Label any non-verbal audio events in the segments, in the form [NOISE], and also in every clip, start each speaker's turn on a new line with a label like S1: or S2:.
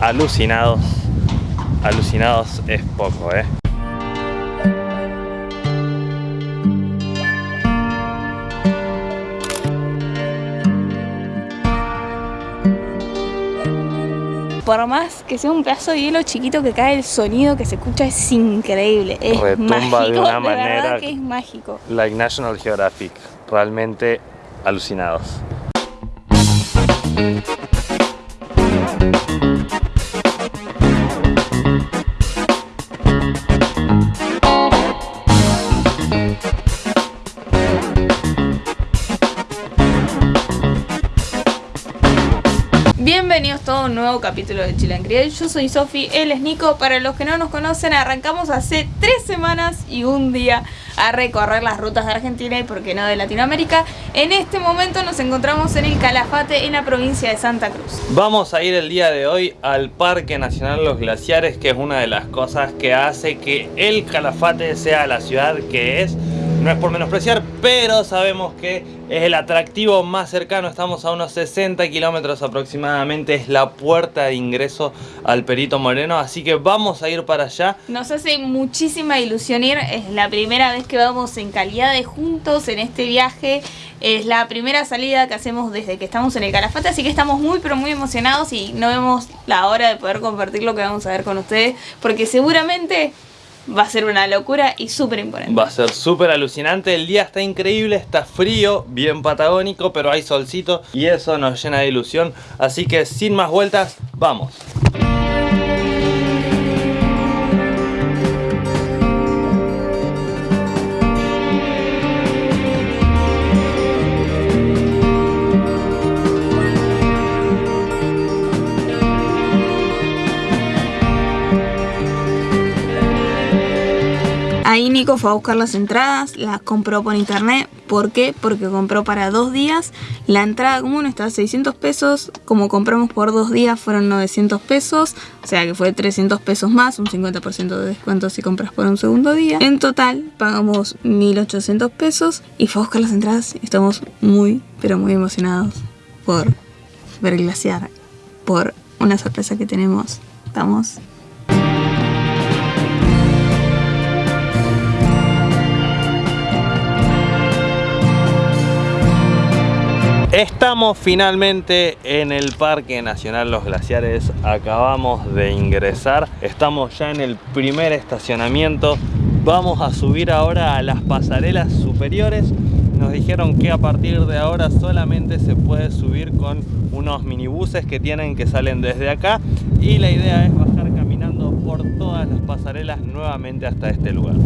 S1: alucinados. Alucinados es poco, ¿eh?
S2: por más que sea un pedazo de hielo chiquito que cae, el sonido que se escucha es increíble. Es
S1: Retumba
S2: mágico,
S1: de una
S2: verdad
S1: manera
S2: que es mágico.
S1: like National Geographic. Realmente alucinados.
S2: Nuevo capítulo de Chile en Criel. Yo soy Sofi, él es Nico. Para los que no nos conocen, arrancamos hace tres semanas y un día a recorrer las rutas de Argentina y por qué no de Latinoamérica. En este momento nos encontramos en el Calafate, en la provincia de Santa Cruz.
S1: Vamos a ir el día de hoy al Parque Nacional Los Glaciares, que es una de las cosas que hace que el Calafate sea la ciudad que es. No es por menospreciar, pero sabemos que es el atractivo más cercano. Estamos a unos 60 kilómetros aproximadamente. Es la puerta de ingreso al Perito Moreno. Así que vamos a ir para allá.
S2: Nos hace muchísima ilusión ir. Es la primera vez que vamos en calidad de juntos en este viaje. Es la primera salida que hacemos desde que estamos en el Calafate. Así que estamos muy, pero muy emocionados y no vemos la hora de poder compartir lo que vamos a ver con ustedes. Porque seguramente va a ser una locura y súper imponente.
S1: Va a ser súper alucinante, el día está increíble, está frío, bien patagónico, pero hay solcito y eso nos llena de ilusión. Así que sin más vueltas, vamos.
S2: Ahí Nico fue a buscar las entradas, las compró por internet. ¿Por qué? Porque compró para dos días. La entrada común está a 600 pesos. Como compramos por dos días fueron 900 pesos. O sea que fue 300 pesos más, un 50% de descuento si compras por un segundo día. En total pagamos 1800 pesos y fue a buscar las entradas. Estamos muy, pero muy emocionados por ver glaciar. Por una sorpresa que tenemos. Estamos
S1: Estamos finalmente en el Parque Nacional Los Glaciares, acabamos de ingresar, estamos ya en el primer estacionamiento, vamos a subir ahora a las pasarelas superiores, nos dijeron que a partir de ahora solamente se puede subir con unos minibuses que tienen que salen desde acá. Y la idea es bajar caminando por todas las pasarelas nuevamente hasta este lugar.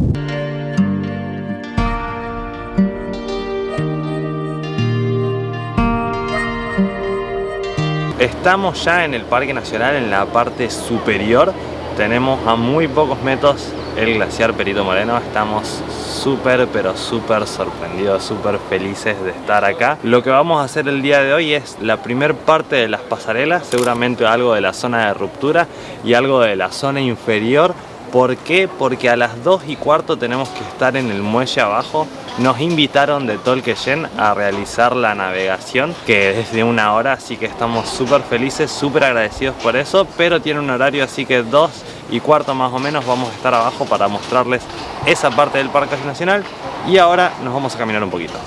S1: Estamos ya en el Parque Nacional en la parte superior. Tenemos a muy pocos metros el glaciar Perito Moreno. Estamos súper pero súper sorprendidos, súper felices de estar acá. Lo que vamos a hacer el día de hoy es la primer parte de las pasarelas, seguramente algo de la zona de ruptura y algo de la zona inferior. ¿Por qué? Porque a las 2 y cuarto tenemos que estar en el muelle abajo nos invitaron de Tolqueyen a realizar la navegación que es de una hora, así que estamos súper felices, súper agradecidos por eso, pero tiene un horario así que dos y cuarto más o menos vamos a estar abajo para mostrarles esa parte del Parque Nacional y ahora nos vamos a caminar un poquito.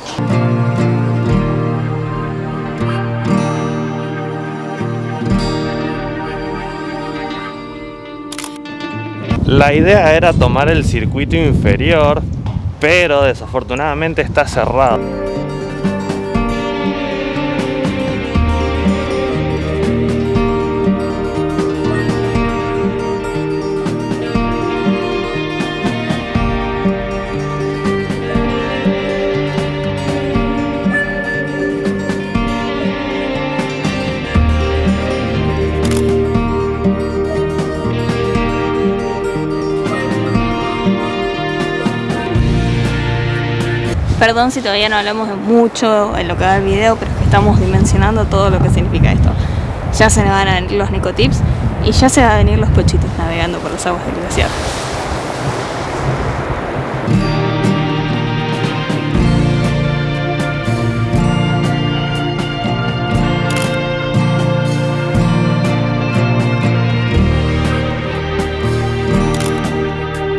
S1: La idea era tomar el circuito inferior pero desafortunadamente está cerrado.
S2: Perdón si todavía no hablamos de mucho en lo que va el video, pero es que estamos dimensionando todo lo que significa esto. Ya se me van a venir los nicotips y ya se van a venir los pochitos navegando por las aguas del glaciar.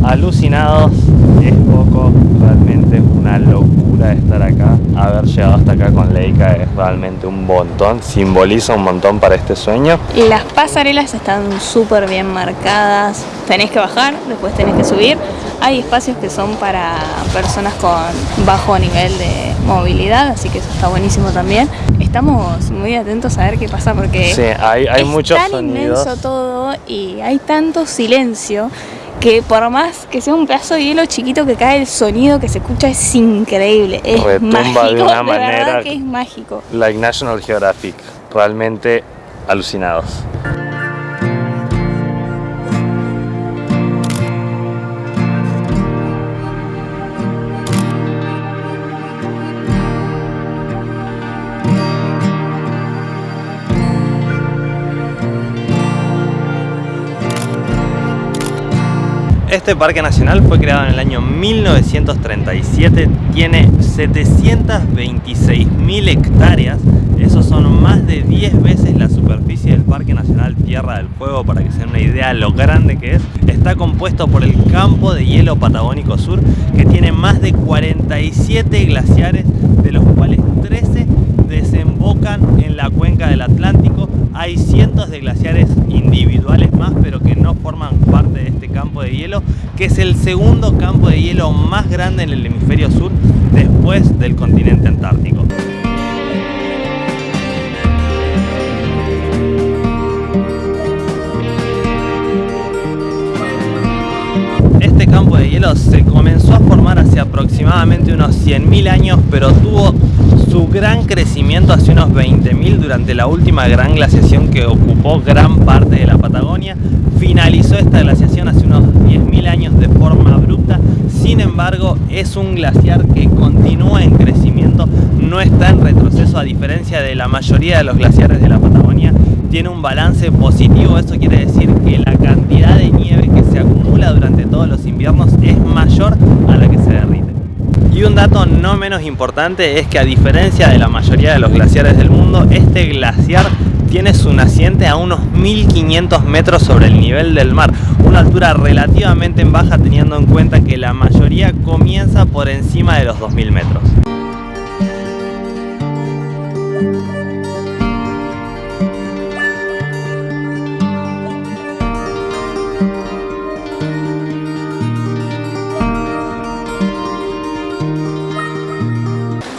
S1: alucinados poco, realmente una locura estar acá. Haber llegado hasta acá con Leica es realmente un montón, simboliza un montón para este sueño.
S2: Las pasarelas están súper bien marcadas, tenés que bajar, después tenés que subir. Hay espacios que son para personas con bajo nivel de movilidad, así que eso está buenísimo también. Estamos muy atentos a ver qué pasa porque
S1: Sí, hay, hay
S2: es
S1: muchos
S2: tan
S1: sonidos.
S2: inmenso todo y hay tanto silencio que por más que sea un pedazo de hielo chiquito que cae, el sonido que se escucha es increíble. Es
S1: Retumba de
S2: mágico,
S1: una
S2: verdad
S1: manera-
S2: que es mágico.
S1: Like National Geographic, realmente alucinados. Este parque nacional fue creado en el año 1937, tiene 726.000 hectáreas, esos son más de 10 veces la superficie del Parque Nacional Tierra del Fuego, para que se den una idea de lo grande que es. Está compuesto por el campo de hielo patagónico sur, que tiene más de 47 glaciares, de los cuales 13 desembocan en la cuenca del Atlántico. Hay cientos de glaciares individuales más, pero que no forman parte de este campo de hielo, que es el segundo campo de hielo más grande en el hemisferio sur después del continente antártico. Este campo de hielo se comenzó a formar hace aproximadamente unos 100.000 años, pero tuvo su gran crecimiento hace unos 20.000 durante la última gran glaciación que ocupó gran parte de la Patagonia. Finalizó esta glaciación hace unos 10.000 años de forma abrupta, sin embargo es un glaciar que continúa en crecimiento, no está en retroceso a diferencia de la mayoría de los glaciares de la Patagonia. Tiene un balance positivo, eso quiere decir que la cantidad de nieve que se acumula durante todos los inviernos es mayor a la que se derrite. Y un dato no menos importante es que a diferencia de la mayoría de los glaciares del mundo, este glaciar tiene su naciente a unos 1500 metros sobre el nivel del mar, una altura relativamente baja teniendo en cuenta que la mayoría comienza por encima de los 2000 metros.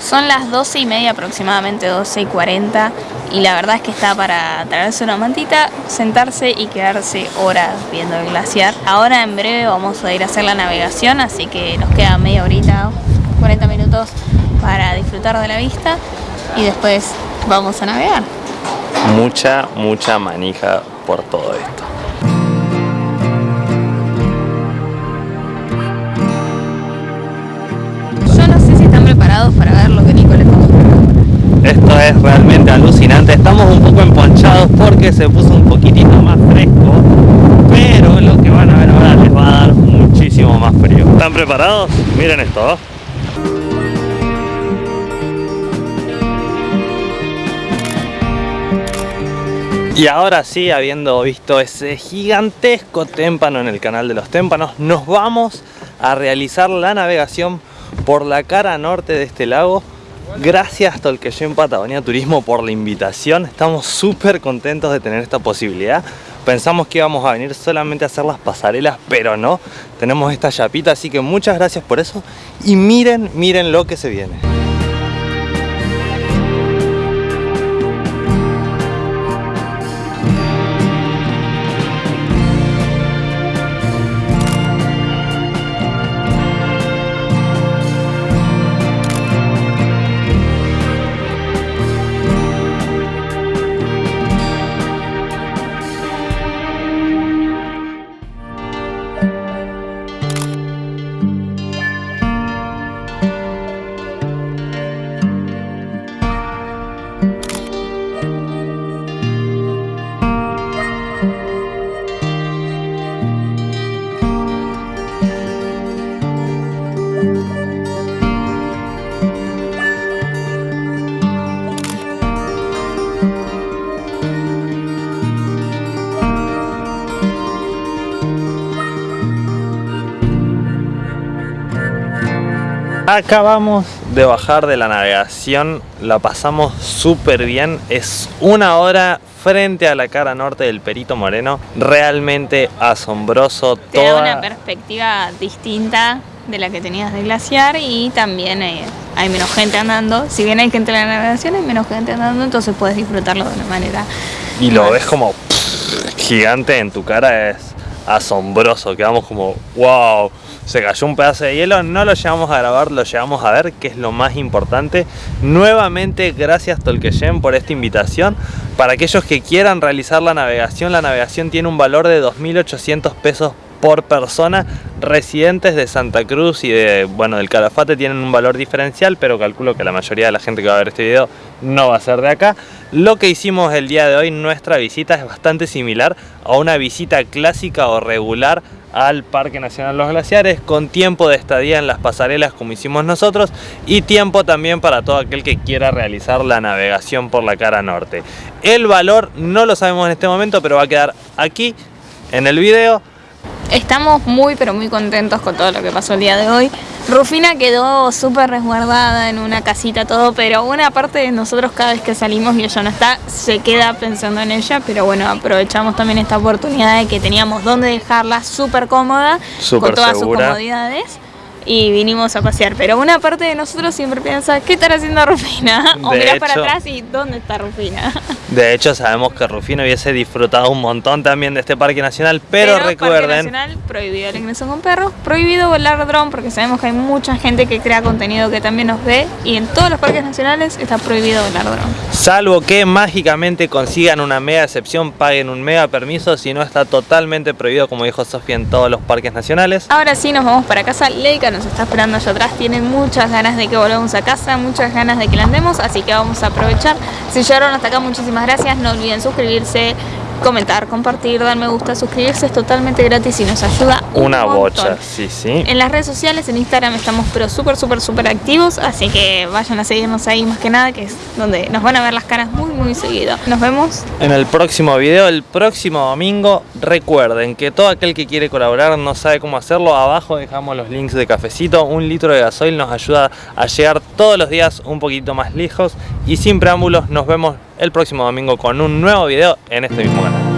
S2: Son las 12 y media aproximadamente, 12 y 40 y la verdad es que está para traerse una mantita, sentarse y quedarse horas viendo el glaciar. Ahora en breve vamos a ir a hacer la navegación, así que nos queda media horita, 40 minutos para disfrutar de la vista y después vamos a navegar.
S1: Mucha, mucha manija por todo esto.
S2: Yo no sé si están preparados para ver lo que Nico les vamos a preparar.
S1: Esto es realmente alucinante. Estamos un poco emponchados porque se puso un poquitito más fresco, pero lo que van a ver ahora les va a dar muchísimo más frío. ¿Están preparados? Miren esto. Y ahora sí, habiendo visto ese gigantesco témpano en el canal de los témpanos, nos vamos a realizar la navegación por la cara norte de este lago. Gracias Tolqueyen Patagonia Turismo por la invitación. Estamos súper contentos de tener esta posibilidad. Pensamos que íbamos a venir solamente a hacer las pasarelas, pero no. Tenemos esta chapita, así que muchas gracias por eso. Y miren, miren lo que se viene. Acabamos de bajar de la navegación, la pasamos súper bien, es una hora frente a la cara norte del Perito Moreno, realmente asombroso.
S2: Te da una perspectiva distinta de la que tenías de glaciar y también hay, hay menos gente andando. Si bien hay gente en la navegación, hay menos gente andando, entonces puedes disfrutarlo de una manera.
S1: Y lo ves como gigante en tu cara, es asombroso. Quedamos como, wow, se cayó un pedazo de hielo. No lo llevamos a grabar, lo llevamos a ver, que es lo más importante. Nuevamente, gracias Tolkeyen por esta invitación. Para aquellos que quieran realizar la navegación, la navegación tiene un valor de 2.800 pesos por persona. Residentes de Santa Cruz y de, bueno, del Calafate tienen un valor diferencial, pero calculo que la mayoría de la gente que va a ver este video no va a ser de acá. Lo que hicimos el día de hoy, nuestra visita es bastante similar a una visita clásica o regular al Parque Nacional Los Glaciares con tiempo de estadía en las pasarelas como hicimos nosotros y tiempo también para todo aquel que quiera realizar la navegación por la cara norte. El valor no lo sabemos en este momento pero va a quedar aquí en el video
S2: Estamos muy pero muy contentos con todo lo que pasó el día de hoy. Rufina quedó súper resguardada en una casita todo, pero una parte de nosotros cada vez que salimos y ella no está, se queda pensando en ella, pero bueno, aprovechamos también esta oportunidad de que teníamos donde dejarla súper cómoda, con todas sus comodidades y vinimos a pasear. Pero una parte de nosotros siempre piensa, ¿qué estará haciendo Rufina? [LAUGHS] O mirás para atrás y ¿dónde está Rufina? [LAUGHS]
S1: De hecho, sabemos que Rufina hubiese disfrutado un montón también de este parque nacional, pero, pero recuerden... Parque
S2: nacional, prohibido el ingreso con perros, prohibido volar dron, porque sabemos que hay mucha gente que crea contenido que también nos ve, y en todos los parques nacionales está prohibido volar dron.
S1: Salvo que mágicamente consigan una mega excepción, paguen un mega permiso, si no está totalmente prohibido, como dijo Sofía, en todos los parques nacionales.
S2: Ahora sí, nos vamos para casa. Leica nos está esperando allá atrás, tiene muchas ganas de que volvamos a casa, muchas ganas de que la andemos, así que vamos a aprovechar. Si llegaron hasta acá, muchísimas gracias, no olviden suscribirse, comentar, compartir, dar me gusta, suscribirse es totalmente gratis y nos ayuda
S1: una bocha, sí, sí.
S2: En las redes sociales, en Instagram estamos pero súper, súper, súper activos, así que vayan a seguirnos ahí más que nada, que es donde nos van a ver las caras muy, muy seguido. Nos vemos
S1: en el próximo video, el próximo domingo. Recuerden que todo aquel que quiere colaborar no sabe cómo hacerlo, abajo dejamos los links de cafecito, un litro de gasoil nos ayuda a llegar todos los días un poquito más lejos y sin preámbulos nos vemos el próximo domingo con un nuevo video en este mismo canal.